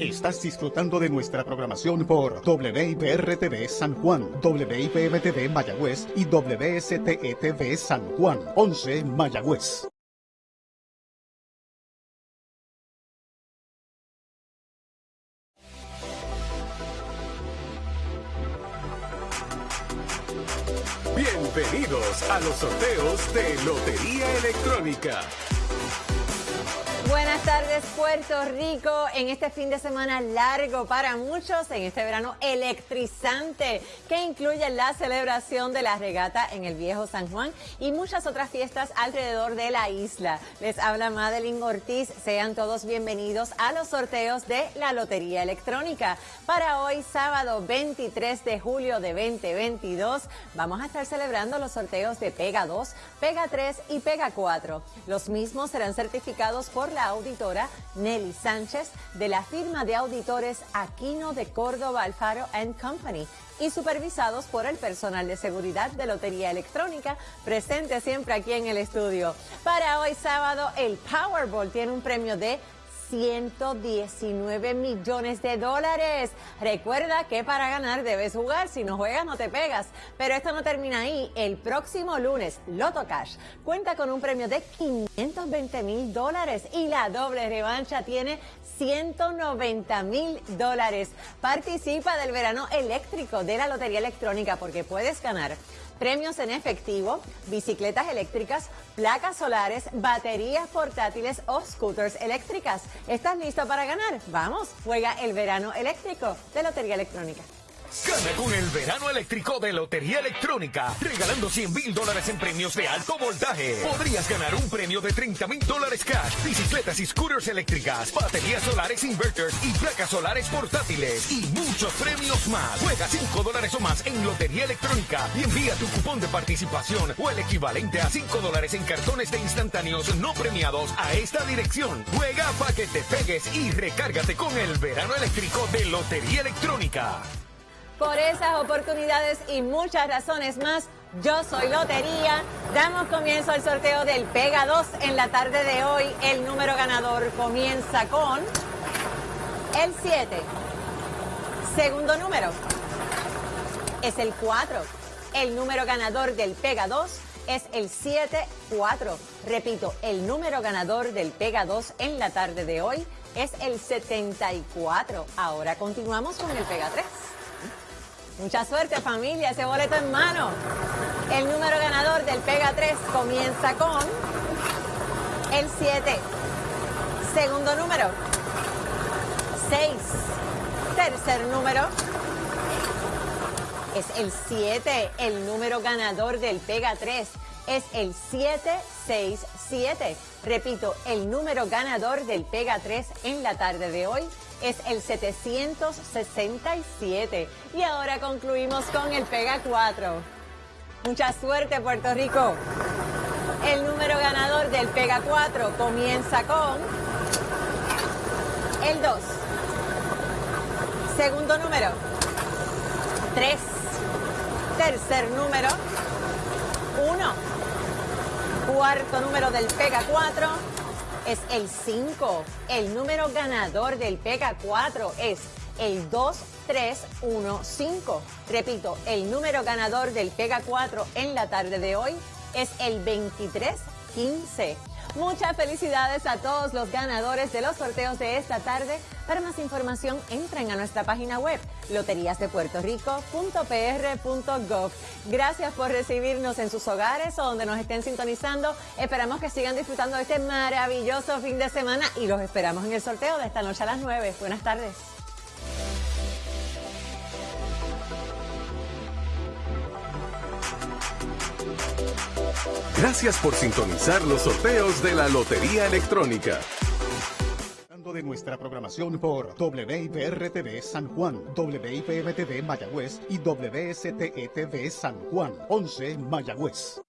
Estás disfrutando de nuestra programación por WIPR-TV San Juan, WIPM-TV Mayagüez y WSTE-TV San Juan, 11 Mayagüez. Bienvenidos a los sorteos de Lotería Electrónica. Buenas tardes Puerto Rico, en este fin de semana largo para muchos, en este verano electrizante que incluye la celebración de la regata en el Viejo San Juan y muchas otras fiestas alrededor de la isla. Les habla Madeline Ortiz, sean todos bienvenidos a los sorteos de la Lotería Electrónica. Para hoy, sábado 23 de julio de 2022, vamos a estar celebrando los sorteos de Pega 2, Pega 3 y Pega 4. Los mismos serán certificados por la auditora Nelly Sánchez de la firma de auditores Aquino de Córdoba Alfaro Company y supervisados por el personal de seguridad de Lotería Electrónica presente siempre aquí en el estudio. Para hoy sábado el Powerball tiene un premio de 119 millones de dólares. Recuerda que para ganar debes jugar, si no juegas no te pegas. Pero esto no termina ahí. El próximo lunes, Loto Cash cuenta con un premio de 520 mil dólares y la doble revancha tiene 190 mil dólares. Participa del verano eléctrico de la Lotería Electrónica porque puedes ganar premios en efectivo, bicicletas eléctricas, placas solares, baterías portátiles o scooters eléctricas. ¿Estás listo para ganar? Vamos, juega el verano eléctrico de Lotería Electrónica. Gana con el verano eléctrico de Lotería Electrónica, regalando 100 mil dólares en premios de alto voltaje. Podrías ganar un premio de 30 mil dólares cash, bicicletas y scooters eléctricas, baterías solares inverters y placas solares portátiles y muchos premios más. Juega 5 dólares o más en Lotería Electrónica y envía tu cupón de participación o el equivalente a 5 dólares en cartones de instantáneos no premiados a esta dirección. Juega para que te pegues y recárgate con el verano eléctrico de Lotería Electrónica. Por esas oportunidades y muchas razones más, yo soy Lotería. Damos comienzo al sorteo del Pega 2 en la tarde de hoy. El número ganador comienza con el 7. Segundo número es el 4. El número ganador del Pega 2 es el 7-4. Repito, el número ganador del Pega 2 en la tarde de hoy es el 74. Ahora continuamos con el Pega 3. Mucha suerte familia, ese boleto en mano. El número ganador del Pega 3 comienza con el 7. Segundo número, 6. Tercer número es el 7. El número ganador del Pega 3 es el 767. Repito, el número ganador del Pega 3 en la tarde de hoy es el 767. Y ahora concluimos con el Pega 4. Mucha suerte, Puerto Rico. El número ganador del Pega 4 comienza con el 2. Segundo número, 3. Tercer número, 1. Cuarto número del Pega 4 es el 5. El número ganador del Pega 4 es el 2315. Repito, el número ganador del Pega 4 en la tarde de hoy es el 2315. Muchas felicidades a todos los ganadores de los sorteos de esta tarde. Para más información, entren a nuestra página web loteriasdepuertorico.pr.gov. Gracias por recibirnos en sus hogares o donde nos estén sintonizando. Esperamos que sigan disfrutando de este maravilloso fin de semana y los esperamos en el sorteo de esta noche a las 9. Buenas tardes. Gracias por sintonizar los sorteos de la Lotería Electrónica. de nuestra programación por WIPR-TV San Juan, WIPM-TV Mayagüez y WSTE-TV San Juan, 11 Mayagüez.